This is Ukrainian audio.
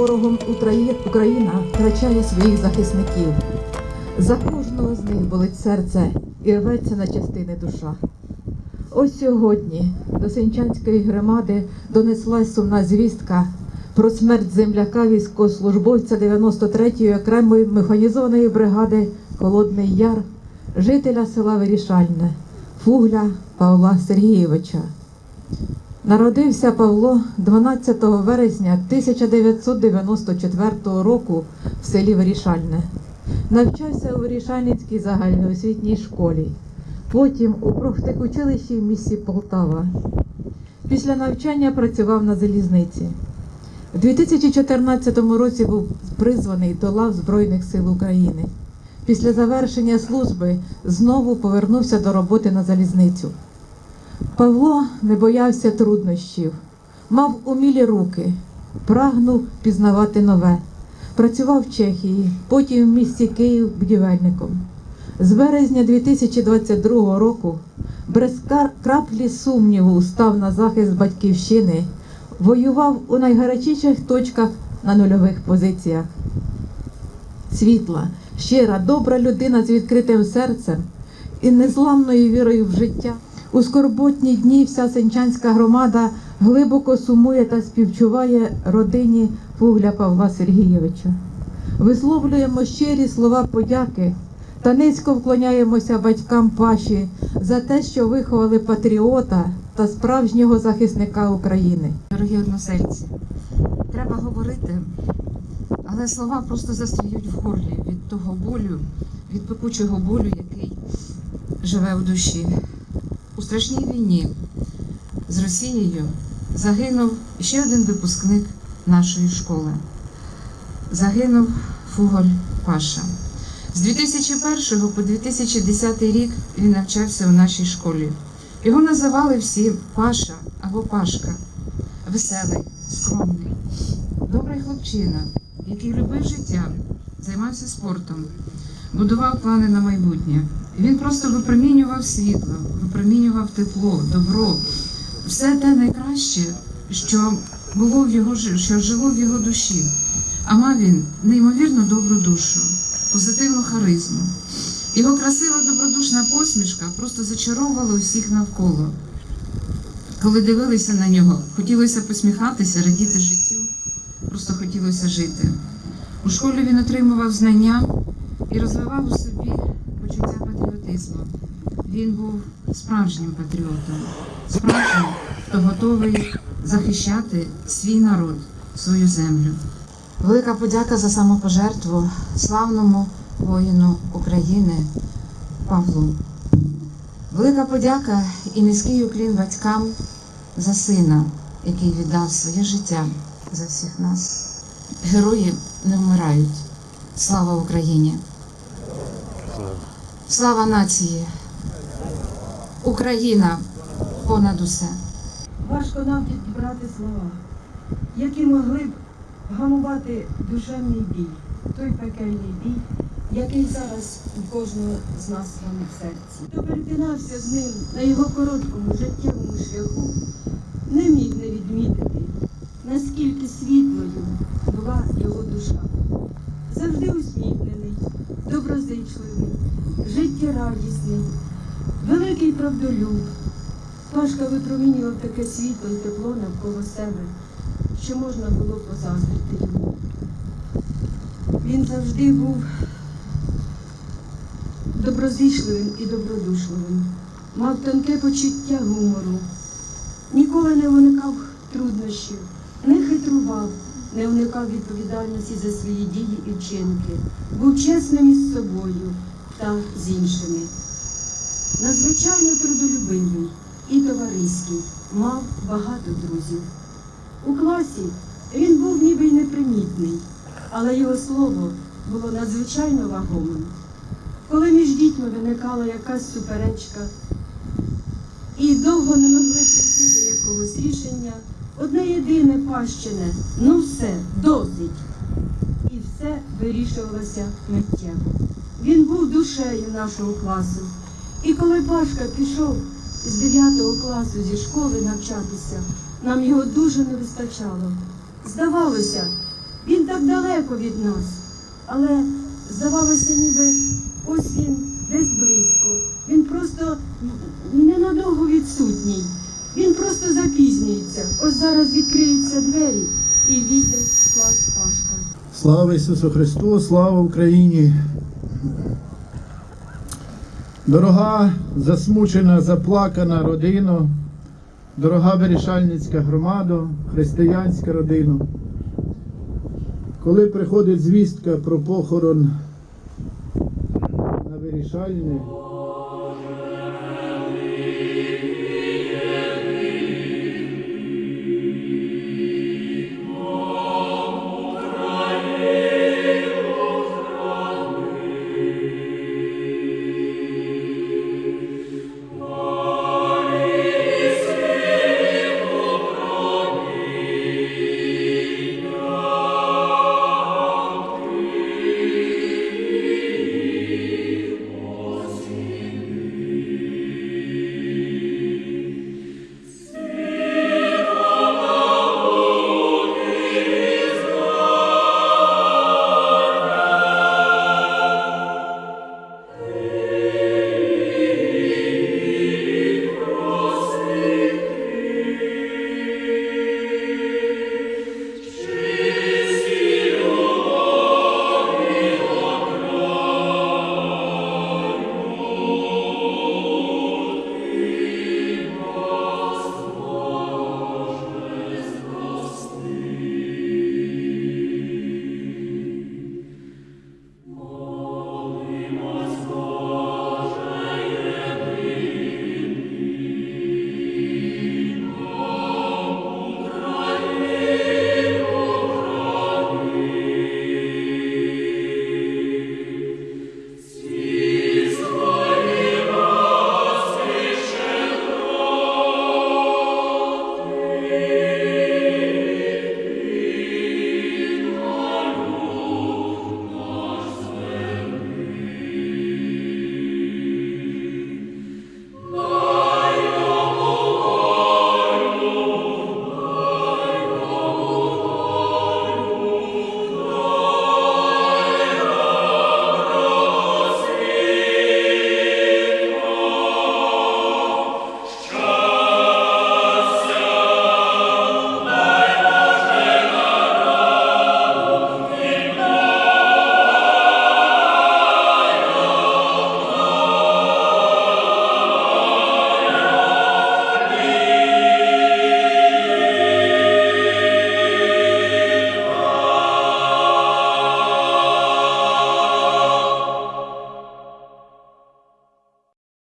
ворогом Україна втрачає своїх захисників. За кожного з них болить серце і рветься на частини душа. Ось сьогодні до Сенчанської громади донеслась сумна звістка про смерть земляка військовослужбовця 93-ї окремої механізованої бригади Холодний Яр, жителя села Вирішальне, Фугля Павла Сергійовича. Народився Павло 12 вересня 1994 року в селі Вирішальне. Навчався у Вирішальницькій загальноосвітній школі, потім у профтехучилищі в місті Полтава. Після навчання працював на залізниці. У 2014 році був призваний до лав Збройних сил України. Після завершення служби знову повернувся до роботи на залізницю. Павло не боявся труднощів, мав умілі руки, прагнув пізнавати нове. Працював в Чехії, потім в місті Київ будівельником. З березня 2022 року без краплі сумніву став на захист батьківщини, воював у найгарячіших точках на нульових позиціях. Світла, щира, добра людина з відкритим серцем і незламною вірою в життя. У скорботні дні вся сенчанська громада глибоко сумує та співчуває родині Фугля Павла Сергійовича. Висловлюємо щирі слова подяки та низько вклоняємося батькам Паші за те, що виховали патріота та справжнього захисника України. Дорогі односельці, треба говорити, але слова просто застріють в горлі від того болю, від пекучого болю, який живе в душі. У страшній війні з Росією загинув ще один випускник нашої школи. Загинув Фуголь Паша. З 2001 по 2010 рік він навчався у нашій школі. Його називали всі Паша або Пашка веселий, скромний, добрий хлопчина, який любив життя, займався спортом, будував плани на майбутнє. Він просто випромінював світло, випромінював тепло, добро, все те найкраще, що було в його що жило в його душі. А мав він неймовірно добру душу, позитивну харизму. Його красива добродушна посмішка просто зачаровувала усіх навколо. Коли дивилися на нього, хотілося посміхатися, радіти життю, просто хотілося жити. У школі він отримував знання і розвивав у собі почуття патріотизму. Він був справжнім патріотом, справжнім, хто готовий захищати свій народ, свою землю. Велика подяка за самопожертву славному воїну України Павлу. Велика подяка і низький уклін батькам за сина, який віддав своє життя за всіх нас. Герої не вмирають. Слава Україні! Слава нації! Україна понад усе! Важко нам підібрати слова, які могли б гамувати душевний бій, той пекельний бій, який зараз у кожного з нас в серці. Хто перетинався з ним на його короткому життєвому шляху, не міг не відмітити, наскільки світлою була його душа. Завжди усміхнений, доброзичливий, життєрадісний, великий правдолюб. Пашка випромінював таке світло і тепло навколо себе, що можна було позаздрити йому. Він завжди був доброзичливим і добродушливим, мав тонке почуття гумору, ніколи не уникав труднощів, не хитрував, не уникав відповідальності за свої дії і вчинки, був чесним із собою та з іншими. Надзвичайно трудолюбивий і товариський, мав багато друзів. У класі він був ніби й непримітний, але його слово було надзвичайно вагомим. Коли між дітьми виникала якась суперечка і довго не могли прийти до якогось рішення, одне єдине пащене, ну все, досить. І все вирішувалося миттєво. Він був душею нашого класу. І коли Пашка пішов з 9 класу зі школи навчатися, нам його дуже не вистачало. Здавалося, Він так далеко від нас. Але здавалося, ніби ось він десь близько. Він просто ненадовго відсутній. Він просто запізнюється. Ось зараз відкриються двері і війде в клас Пашка. Слава Ісусу Христу, слава Україні! Дорога, засмучена, заплакана родина, дорога вирішальницька громада, християнська родина. Коли приходить звістка про похорон на вирішальне, Amen.